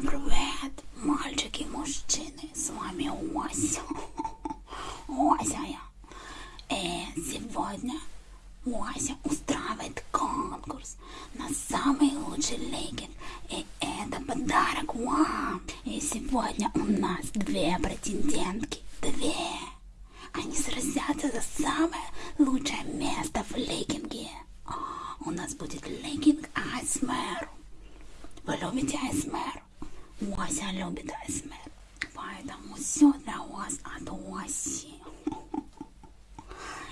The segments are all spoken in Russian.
Всем привет, мальчики мужчины. С вами Ося. Ося я. И сегодня Ося устраивает конкурс на самый лучший леггинг. И это подарок вам. И сегодня у нас две претендентки. Две. Они сразятся за самое лучшее место в леггинге. А, У нас будет леггинг АСМР. Вы любите АСМР? Ося любит АСМР. Поэтому все для вас от Оси.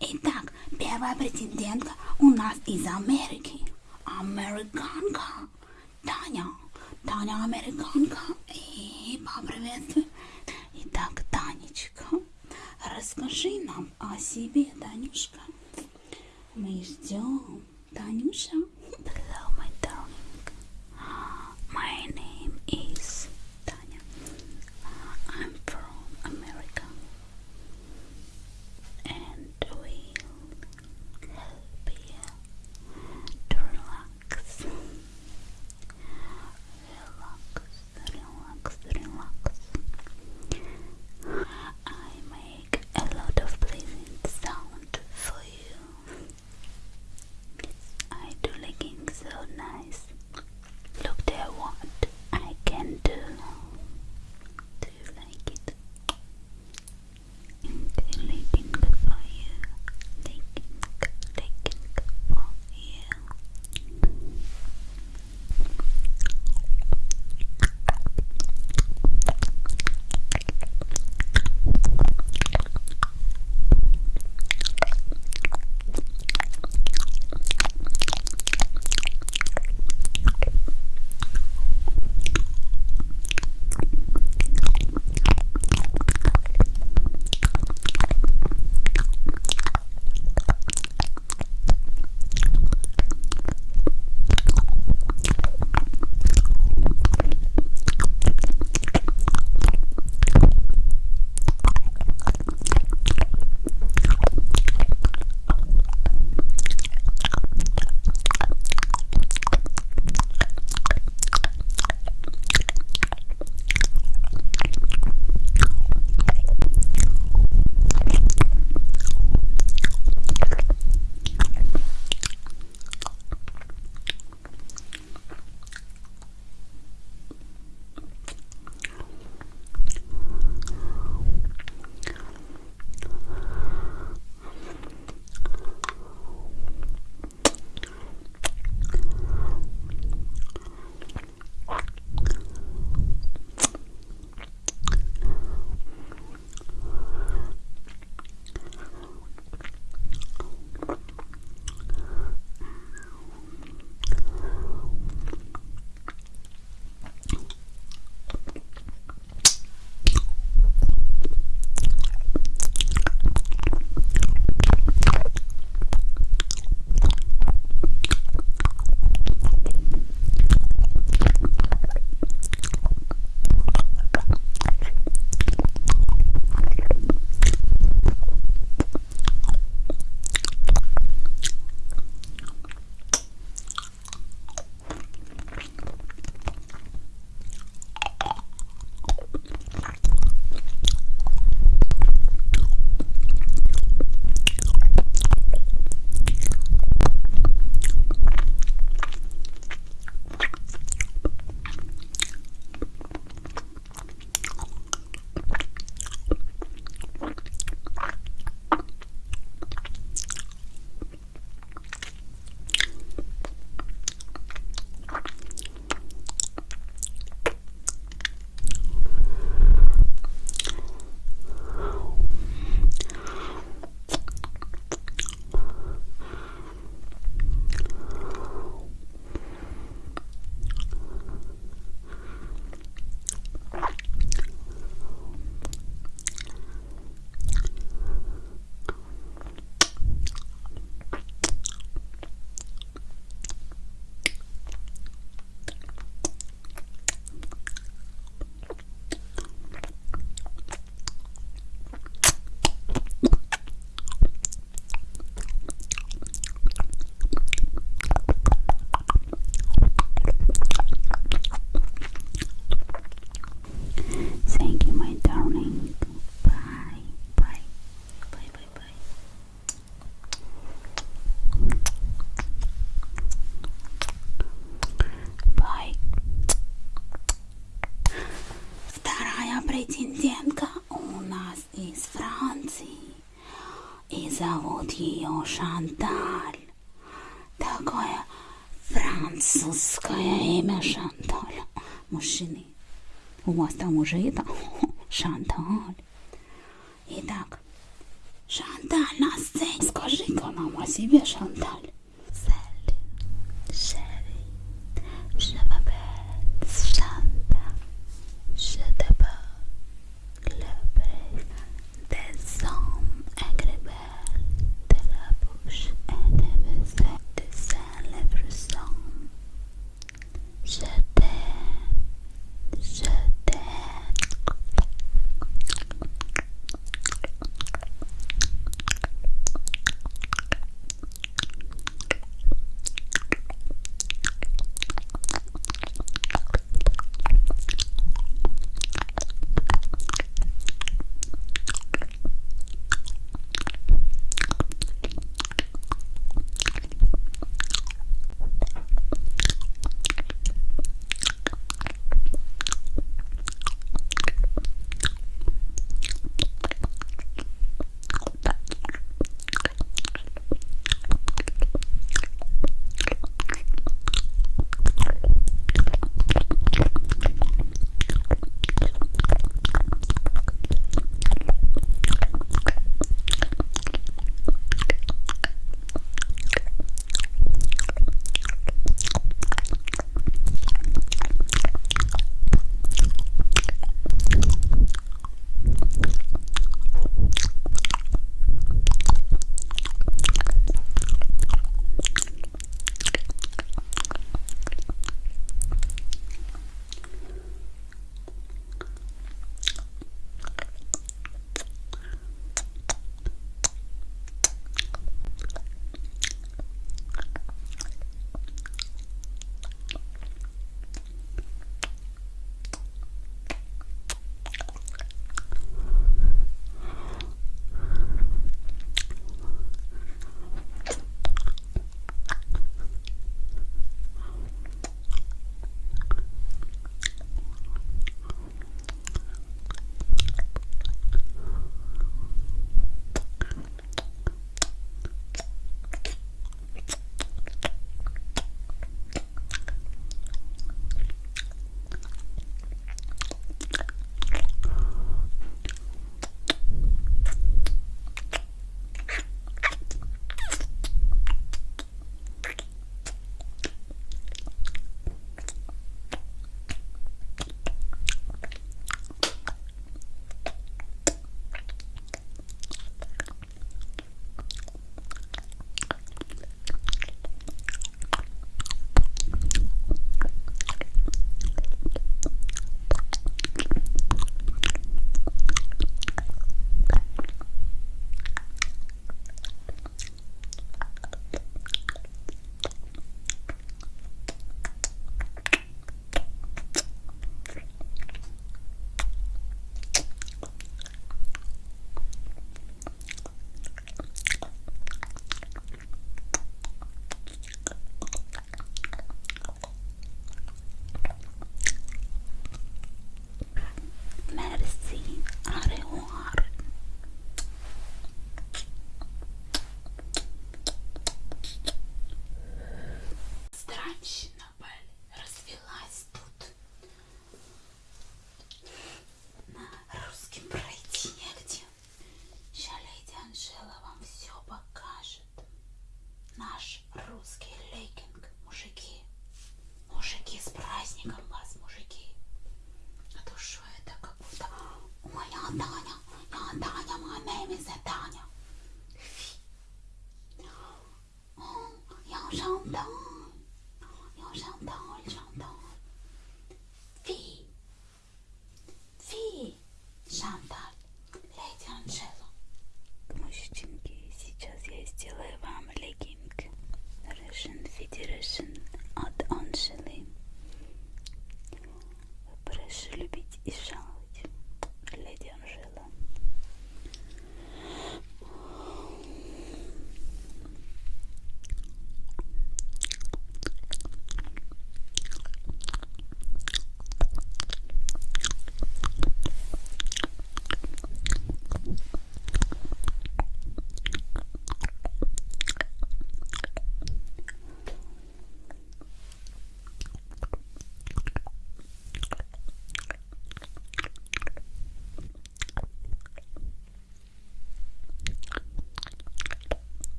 Итак, первая претендентка у нас из Америки. Американка. Таня. Таня американка. И поприветствуй. Итак, Танечка, расскажи нам о себе, Танюшка. Мы ждем. Танюша. зовут ее Шанталь. Такое французское имя Шанталь. Мужчины, у вас там уже это Шанталь. Итак, Шанталь на сцене. Скажи-ка нам о себе, Шанталь.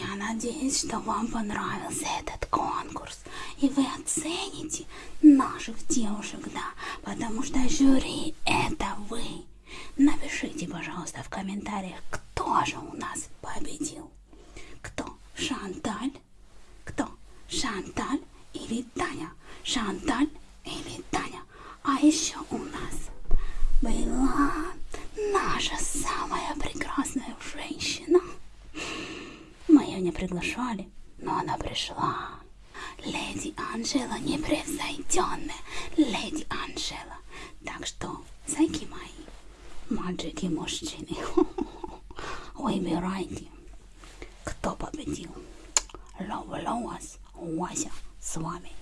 Надеюсь, что вам понравился этот конкурс. И вы оцените наших девушек, да, потому что жюри это вы. Напишите, пожалуйста, в комментариях, кто же у нас победил. Кто? Шанталь? Кто? Шанталь или Таня? Шанталь или Таня? А еще у нас была наша самая прекрасная женщина. Не приглашали, но она пришла. Леди Анжела непревзойденная. Леди Анжела. Так что, зайки мои, мальчики мужчины, выбирайте, кто победил. Люблю вас, Вася с вами.